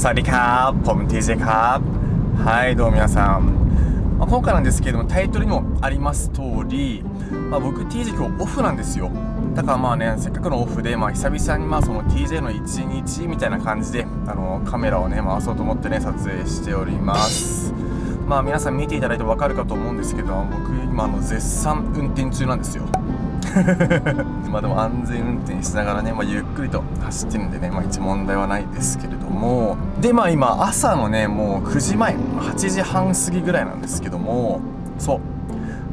สวัสดีครับผม TJ ครับはいどうも皆さん、まあ、今回なんですけれどもタイトルにもあります通り、まあ、僕 TJ 今日オフなんですよだからまあねせっかくのオフで、まあ、久々にまあその TJ の一日みたいな感じであのカメラをね回そうと思ってね撮影しておりますまあ皆さん見ていただいて分かるかと思うんですけど僕今あの絶賛運転中なんですよ まあでも安全運転しながらね、まあ、ゆっくりと走ってるんでね、まあ、一問題はないですけれども。でまあ今朝のねもう9時前8時半過ぎぐらいなんですけども。そう。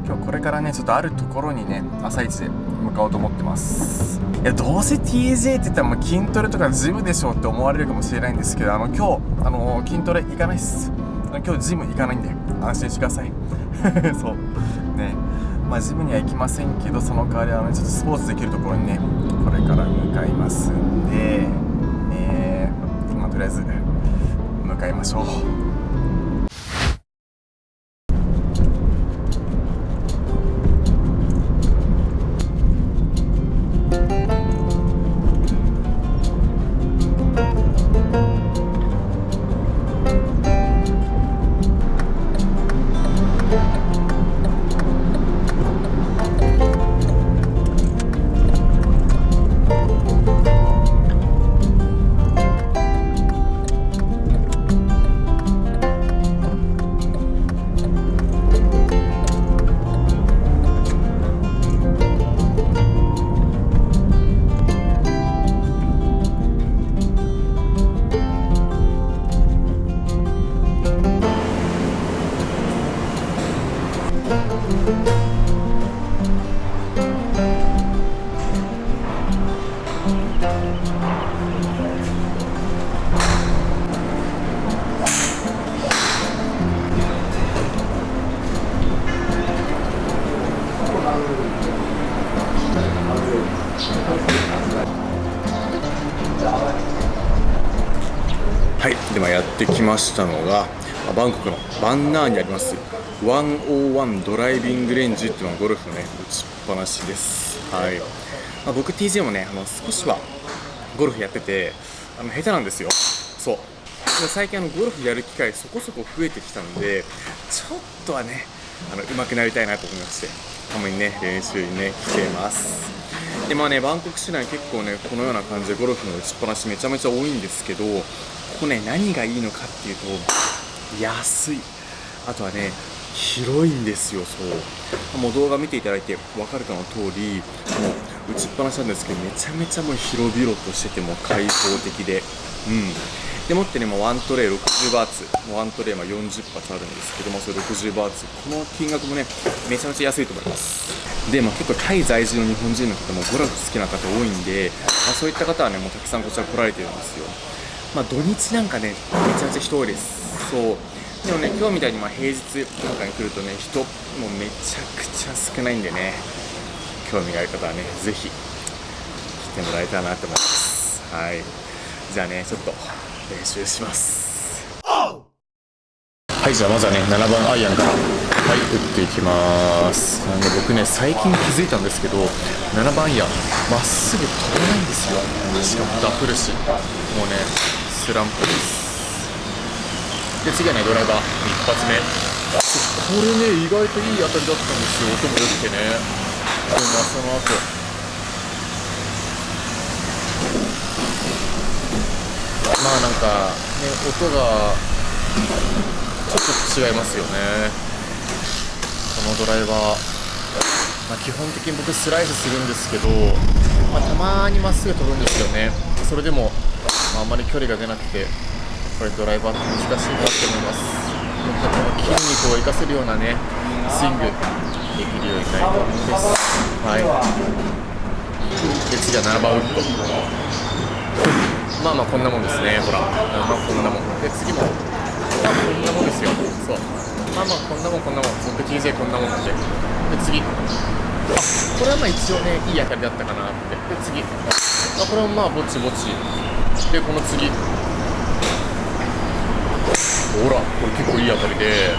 今日これからねちょっとあるところにね朝一で向かおうと思ってます。いやどうせ TJ って言ったらもう筋トレとかジムでしょって思われるかもしれないんですけどあの今日あの筋トレ行かないっす。今日ジム行かないんで安心してください。そう。まあ、ジムには行きませんけどその代わりあのちょっとスポーツできるところにねこれから向かいますんで、えー、ま、とりあえず向かいましょう。ましたのがバンコクのバンナーにあります101ドライビングレンジっていうのはゴルフのね打ちっぱなしです。はい、まあ、僕 TJ もねあの少しはゴルフやっててあの下手なんですよ。そう。最近あのゴルフやる機会そこそこ増えてきたのでちょっとはねあの上手くなりたいなと思いましてたまにね練習にね来てます。でまあねバンコク市内結構ねこのような感じでゴルフの打ちっぱなしめちゃめちゃ多いんですけどここね何がいいのかっていうと安い。あとはね広いんですよそう。もう動画見ていただいて分かるかの通りもう打ちっぱなしなんですけどめちゃめちゃもう広々としてても開放的で。うん。でもってね、もうワントレイ60バーツ、もうワントレイま40発あるんですけども、それ60バーツ、この金額もね、めちゃめちゃ安いと思います。で、まあ、結構タイ在住の日本人の方もゴルフ好きな方多いんで、まあ、そういった方はね、もうたくさんこちら来られてるんですよ。まあ、土日なんかね、めちゃめちゃ人多いです。そう。でもね、今日みたいにまあ平日なんかに来るとね、人もうめちゃくちゃ少ないんでね、興味がある方はね、ぜひ来てもらえたらなと思います。はい。じゃあね、ちょっと練習しますはいじゃあまずはね7番アイアンからはい打っていきますなんで僕ね最近気づいたんですけど7番アイアンまっすぐ飛ばないんですよしかもダフるしもうねスランプです。で次はねドライバー。一発目。これね意外といい当たりだったんですよ。音も良くてね。でまあその後。まあなんかね音がちょっと違いますよね。このドライバー、まあ、基本的に僕スライスするんですけど、まあ、たまにまっすぐ飛ぶんですよね。それでも、あ、んまり距離が出なくてこれドライバーって難しいなって思います。もっとこの筋肉を生かせるようなねスイングできるようになりたいと思います。はい。で次は7番ウッド。まあまあこんなもんですねほら。まあこんなもん。で次もまあこんなもんですよ。そう。まあまあこんなもんこんなもん。僕 TJ こんなもんなんで。で次。あこれはまあ一応ねいい当たりだったかなって。で次。あこれもまあぼちぼち。でこの次。ほらこれ結構いい当たりで。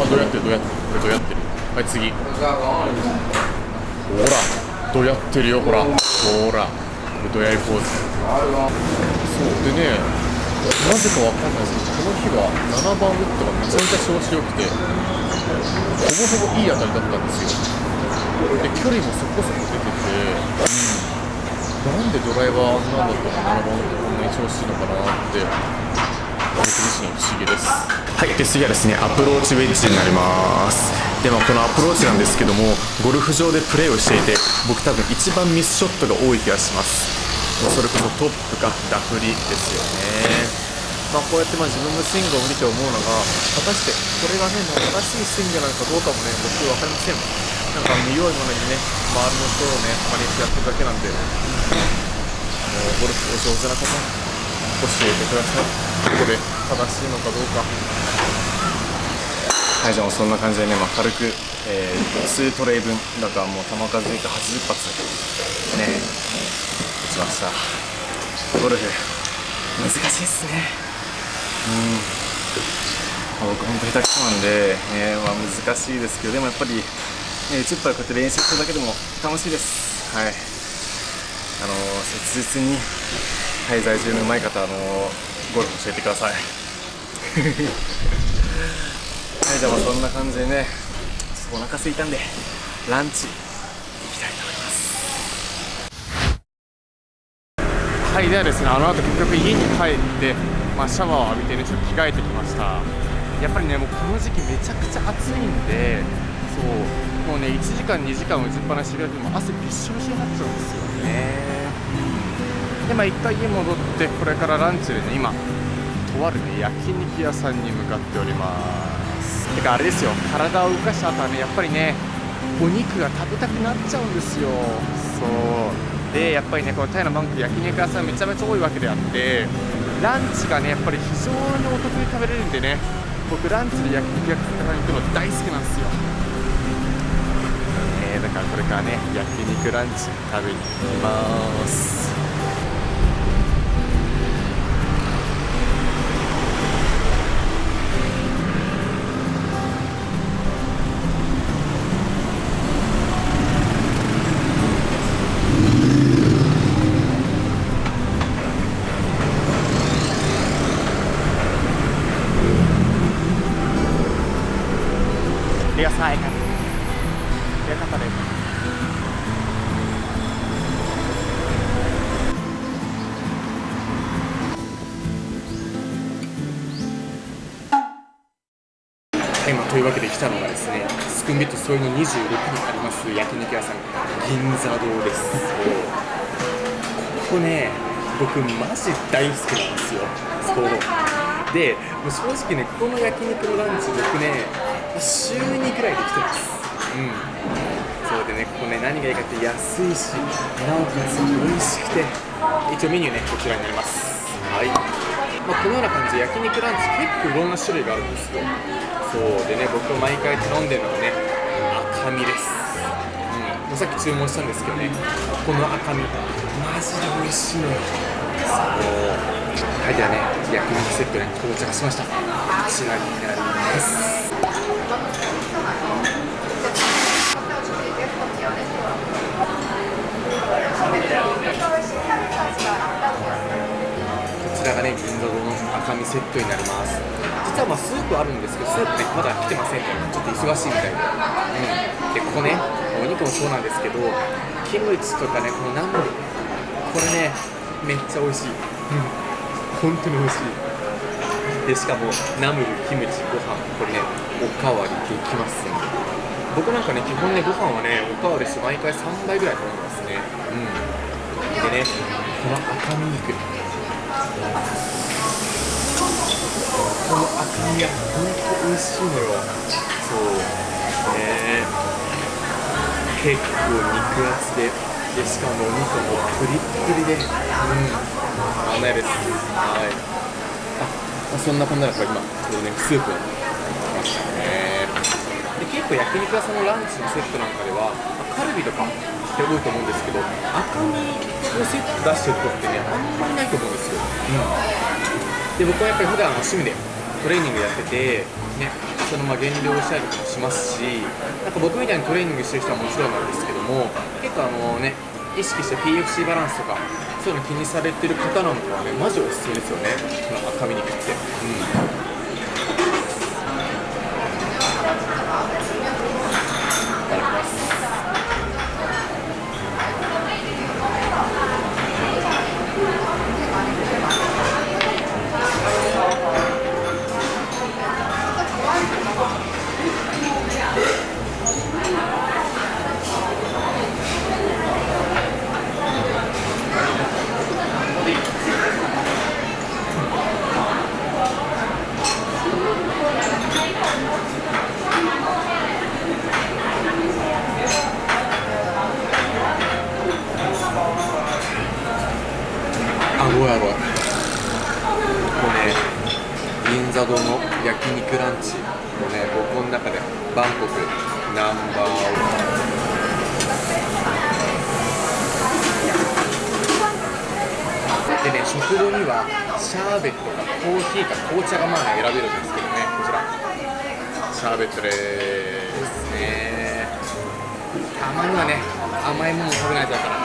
あどうやってるどうやってるこれどうやってる。はい次。ほらどうやってるよほら。ほらこれどやりポーズ。そうでねなぜかわかんないですけどこの日は7番ウッドがめちゃめちゃ調子良くてほぼほぼいい当たりだったんですよ。で距離もそこそこ出てて、うん、なんでドライバーあんなんだったら7番ウッドんなに調子いいのかなって僕自身不思議です。はいで次はですねアプローチウェッジになります。でもこのアプローチなんですけどもゴルフ場でプレーをしていて僕多分一番ミスショットが多い気がします。それこそトップかダフリですよね。まあ、こうやってまあ自分のスイングを見て思うのが果たしてこれがねもう正しいスイングなのかどうかもね僕分かりません。なんか見よいものにね周りの人をね真似してやってるだけなんでゴルフお上手な方教えてください。ここで正しいのかどうか。はいじゃあもうそんな感じでね、まあ、軽く、えー、2トレイ分だからもう球数で言うと80発ね打ちました。ゴルフ難しいっすね。うん、僕本当下手くそなんで、ねまあ、難しいですけどでもやっぱり、ね、10杯こうやって練習するだけでも楽しいです。はい。あの切実に滞在中のうまい方あのゴルフ教えてください。はいじゃあそんな感じでねちょっとお腹空いたんでランチ行きたいと思います。はいではですねあの後結局家に帰ってまあ、シャワーを浴びてねちょっと着替えてきました。やっぱりねもうこの時期めちゃくちゃ暑いんでそうもうね1時間2時間打ちっぱなしでも汗びっしょびしょになっちゃうんですよね。でまあ一回家戻ってこれからランチでね今とあるね焼肉屋さんに向かっております。てかあれですよ体を動かした後はねやっぱりねお肉が食べたくなっちゃうんですよ。そう。でやっぱりねこのタイのバンク焼肉屋さんめちゃめちゃ多いわけであってランチがねやっぱり非常にお得に食べれるんでね僕ランチで焼肉屋さんに行くの大好きなんですよ、えー、だからこれからね焼肉ランチ食べに行きます。というわけで来たのがですねスクンビット添いの26にあります焼肉屋さん銀座堂です。ここね僕マジ大好きなんですよ。そうでもう正直ねここの焼肉のランチ僕ね週2くらいで来てます。うん。そうでねここね何がいいかって安いしなおかつ美味しくて。一応メニューねこちらになります。はいまあ、このような感じで焼肉ランチ結構いろんな種類があるんですよ。そうでね僕毎回頼んでるのがね赤身です。うん。もうさっき注文したんですけどねこの赤身マジで美味しいのよ。そう。はいではね焼肉セットね到着しました。こちらになります。ちらがね銀座堂の赤身セットになります。実はまあスープあるんですけどスープねまだ来てませんねちょっと忙しいみたいで、うん、でここねお肉もそうなんですけどキムチとかねこのナムル。これねめっちゃ美味しい、うん、本当に美味しい。でしかもナムルキムチご飯。これねおかわりできますね。僕なんかね基本ねご飯はねおかわりして毎回3杯ぐらい頼んでますね。うん。でねこの赤身肉。この赤身が本当美味しいのよそう。ね結構肉厚ででしかもお肉もプリップリでうん。あんないです。はいあそんなこんなだから今ちょうどねスープを来ましたねで結構焼肉屋さんのランチのセットなんかではカルビとかって多いと思うんですけど赤身のセット出してるとこってねあんまりないと思うんですよ、うん、で僕はやっぱり普段趣味でトレーニングやってて、ね、そのまあ減量したりとかもしますしなんか僕みたいにトレーニングしてる人はもちろんなんですけども結構あのね意識して PFC バランスとかそういうの気にされてる方なんかはねマジおすすめですよね。この赤身肉って。うん。ーヒーか紅茶がまあ選べるんですけどねこちら。シャーベットですね。たまにはね甘いもの食べないとだから。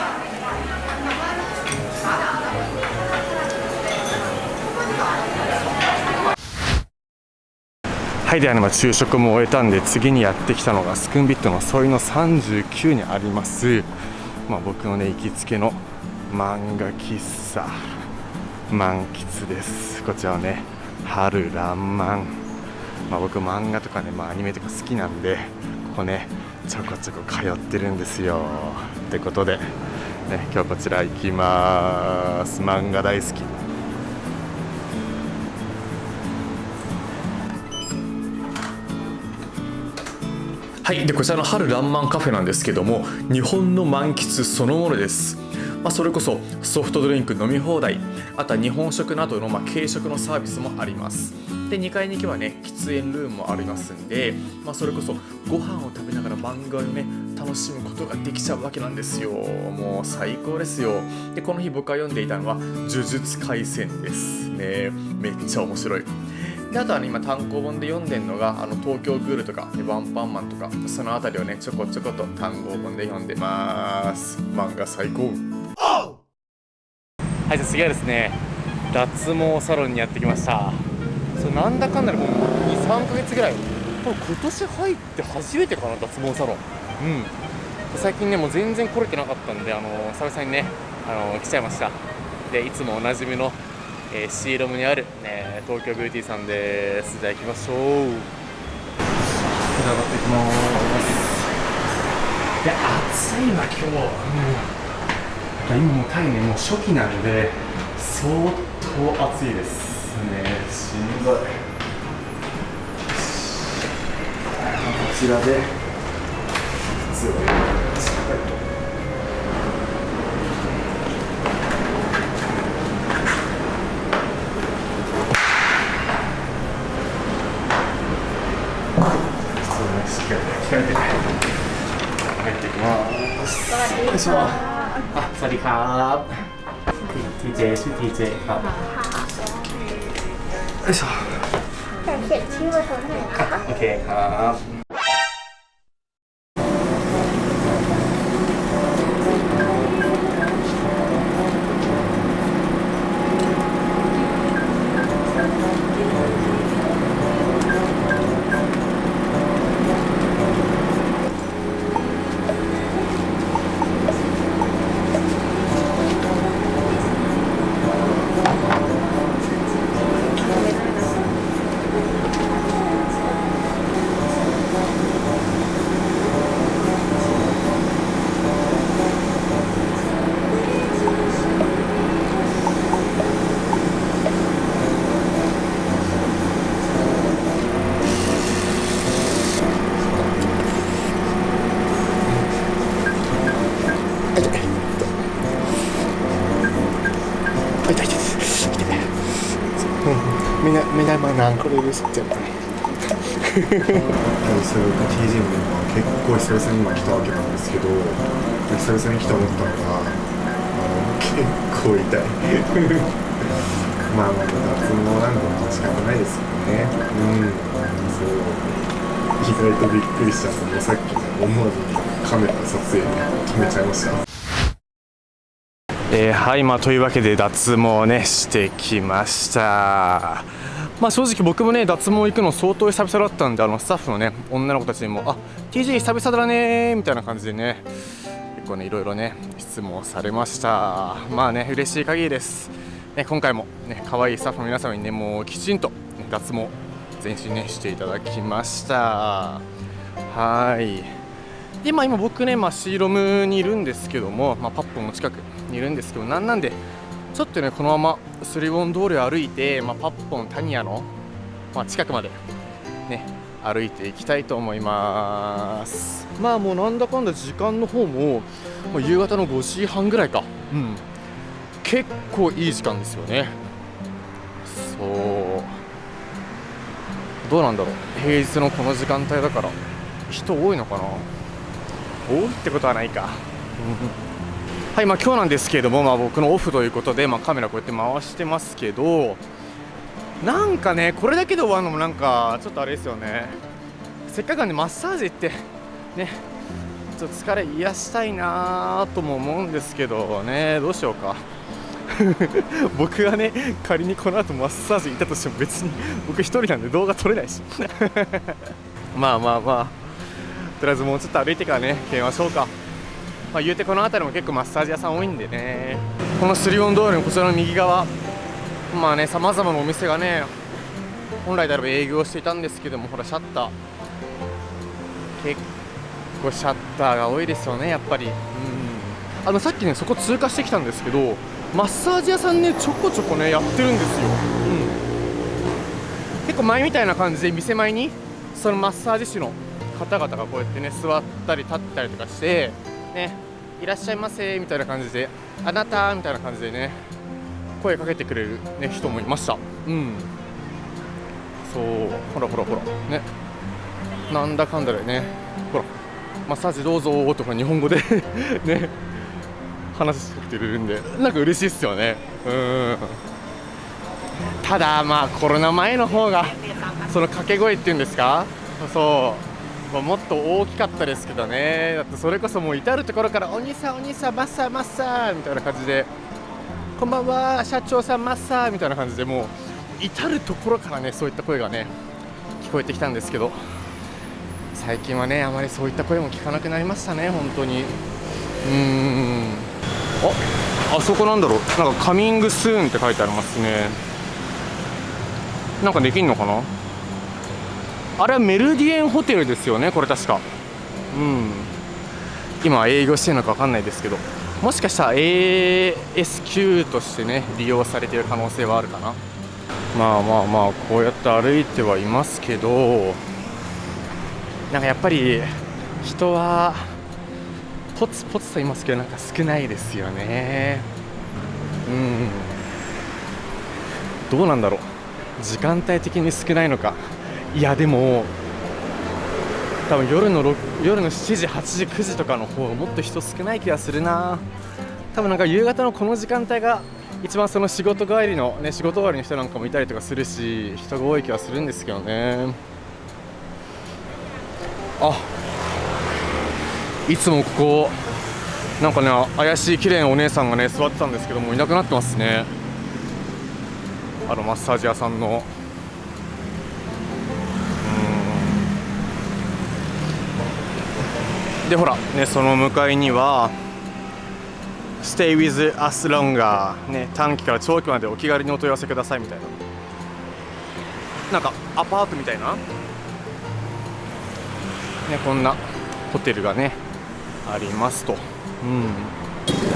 はいではね、まあ、昼食も終えたんで次にやってきたのがスクンビットのソイの39にあります、まあ、僕のね行きつけの漫画喫茶。満喫です。こちらはね春らんまん、あ、僕漫画とかね、まあ、アニメとか好きなんでここねちょこちょこ通ってるんですよ。ってことで、ね、今日こちら行きます。漫画大好き。はい、でこちらの春らんまんカフェなんですけども日本の満喫そのものです、まあ、それこそソフトドリンク飲み放題あとは日本食などのまあ軽食のサービスもあります。で2階に行けばね喫煙ルームもありますんで、まあ、それこそご飯を食べながら漫画をね楽しむことができちゃうわけなんですよ。もう最高ですよ。でこの日僕が読んでいたのは「呪術廻戦」ですね。めっちゃ面白い。であとは、ね、今単行本で読んでるのがあの東京グールとかワンパンマンとかそのあたりをねちょこちょこと単行本で読んでます。漫画最高。はいじゃあ次はですね脱毛サロンにやってきました。それなんだかんだでもう23ヶ月ぐらい。多分今年入って初めてかな脱毛サロン。うん。最近ねもう全然来れてなかったんであの久々にねあの来ちゃいました。でいつもおなじみのえー、シーロムにある、ね、東京ビューティーさんです。じゃあ行きましょう。上がっていきます。いや暑いわ今日、うん、今もタイねもう初期なんで相当暑いですね。しんどい。こちらで靴をしっかりと入っていきます。 สวัสดีครับทีเจชื่อทีเจครับไอ้ซอแต่เขียนชื่อมาทำงไมนนะคะโอเคครับ れってやっぱりそういう TGM でも結構久々に今来たわけなんですけど久々に来て思ったのが結構痛い。まあまあ脱毛なんかも仕方ないですね。うん。そう。意外とびっくりしたのさっきの思わずカメラ撮影めちゃいました。えー、はい。まあというわけで脱毛ねしてきました。まあ正直僕もね脱毛行くの相当久々だったんであのスタッフのね女の子たちにもあ TJ 久々だねみたいな感じでね結構ねいろいろね質問されました。まあね嬉しい限りです。ね今回もね可愛いスタッフの皆様にねもうきちんと、ね、脱毛全身ねしていただきました。はい。でまあ今僕ねまあシーロムにいるんですけどもまあパッポンの近くにいるんですけどなんなんでちょっとねこのままスリボン通りを歩いて、まあ、パッポンタニアの、まあ、近くまでね歩いていきたいと思います。まあもうなんだかんだ時間の方ももう夕方の5時半ぐらいか。うん。結構いい時間ですよね。そう。どうなんだろう。平日のこの時間帯だから人多いのかな。多いってことはないかはいまあ今日なんですけれども、まあ、僕のオフということで、まあ、カメラこうやって回してますけどなんかねこれだけで終わるのもなんかちょっとあれですよね。せっかくなんでマッサージ行ってねちょっと疲れ癒したいなとも思うんですけどねどうしようか。僕がね仮にこの後マッサージ行ったとしても別に僕1人なんで動画撮れないし。まあまあまあとりあえずもうちょっと歩いてからね決めましょうか。まあ、言うてこの辺りも結構マッサージ屋さん多いんでね。このスリオン通りのこちらの右側。まあねさまざまなお店がね本来であれば営業していたんですけどもほらシャッター。結構シャッターが多いですよねやっぱり。うん。あのさっきねそこ通過してきたんですけどマッサージ屋さんねちょこちょこねやってるんですよ、うん、結構前みたいな感じで店前にそのマッサージ師の方々がこうやってね座ったり立ったりとかしてねいらっしゃいませみたいな感じであなたみたいな感じでね声かけてくれる、ね、人もいました。うん。そうほらほらほらね。なんだかんだでねほらマッサージどうぞとか日本語で ね話してきてるんでなんか嬉しいっすよね。うん。ただまあコロナ前の方がその掛け声っていうんですか？そう。まあ、もっと大きかったですけどね。だってそれこそもう至る所から「お兄さんお兄さんマッサーマッサー」みたいな感じで「こんばんは社長さんマッサー」みたいな感じでもう至る所からねそういった声がね聞こえてきたんですけど最近はねあまりそういった声も聞かなくなりましたね本当に。うーん。ああそこなんだろう。なんか「カミングスーン」って書いてありますね。なんかできんのかな？あれはメルディエンホテルですよねこれ確か。うん。今営業してるのか分かんないですけど。もしかしたら ASQ としてね利用されてる可能性はあるかな。まあまあまあこうやって歩いてはいますけど。なんかやっぱり人はポツポツと言いますけどなんか少ないですよね。うん。どうなんだろう。時間帯的に少ないのか。いやでも多分夜の夜の7時8時9時とかの方がもっと人少ない気がするな。多分なんか夕方のこの時間帯が一番その仕事帰りのね仕事終わりの人なんかもいたりとかするし人が多い気はするんですけどね。あいつもここなんかね怪しい綺麗なお姉さんがね座ってたんですけどもいなくなってますね。あのマッサージ屋さんの。でほら。ねその向かいには Stay with us longer ね短期から長期までお気軽にお問い合わせくださいみたいな。なんかアパートみたいな？ねこんなホテルがねありますと。うん。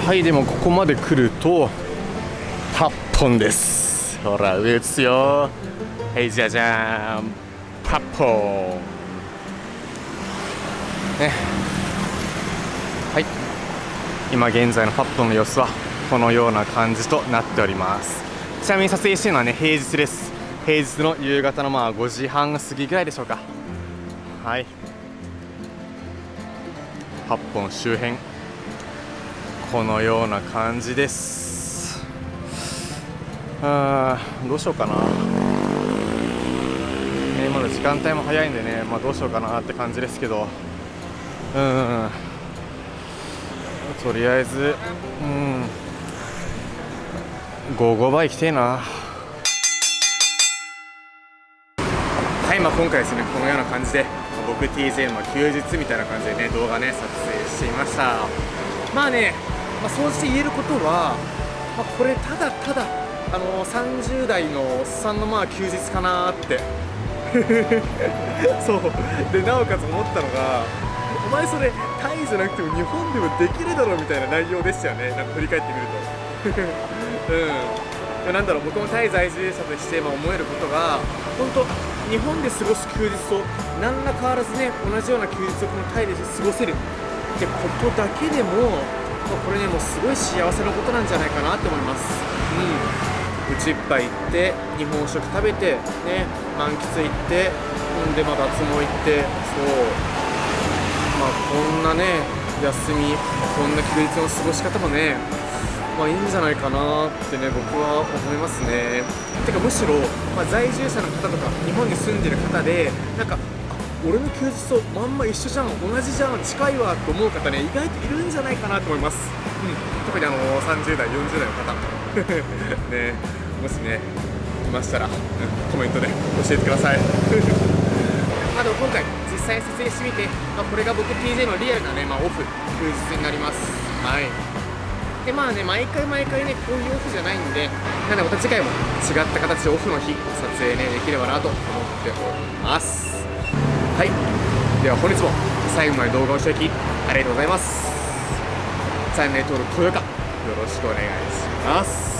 はいでもここまで来ると8本です。ほら上打つよ。はいじゃじゃーん。パッポン。ね。はい今現在のパッドの様子はこのような感じとなっております。ちなみに撮影しているのはね平日です。平日の夕方のまあ5時半過ぎぐらいでしょうか。はい。8本周辺。このような感じです。あーどうしようかな、ね、まだ時間帯も早いんでね、まあ、どうしようかなって感じですけど。うん。とりあえず、うん、55倍来てえな。はい、まあ、今回ですねこのような感じで僕 TJ の休日みたいな感じでね動画ね撮影していました。まあね、まあ、総じて言えることは、まあ、これただただあの30代のおっさんのまあ休日かなって。そう。でなおかつ思ったのがお前それタじゃなくても日本でもできるだろうみたいな内容でしたよね。なんか振り返ってみると。うん。なんだろう僕もタイ在住者として思えることが本当日本で過ごす休日と何ら変わらずね同じような休日をこのタイで過ごせる。ってことだけでも、これねもうすごい幸せなことなんじゃないかなって思います。うん。うちいっぱい行って日本食食べてね満喫行ってほんでまあ脱毛行って。そう。まあこんなね休みこんな休日の過ごし方もねまあいいんじゃないかなってね僕は思いますね。てかむしろ、まあ、在住者の方とか日本に住んでる方でなんか俺の休日とまんま一緒じゃん同じじゃん近いわと思う方ね意外といるんじゃないかなと思います、うん、特にあの30代40代の方。ねもしねいましたら、うんコメントで教えてください。あでも今回実際に撮影してみて、まあ、これが僕 TJ のリアルなね、まあ、オフ休日になります。はい。でまあね毎回毎回ねこういうオフじゃないんでなんでまた次回も違った形でオフの日撮影ねできればなと思っております。はい。では本日も最後まで動画を視聴いきありがとうございます。チャンネル登録高評価よろしくお願いします。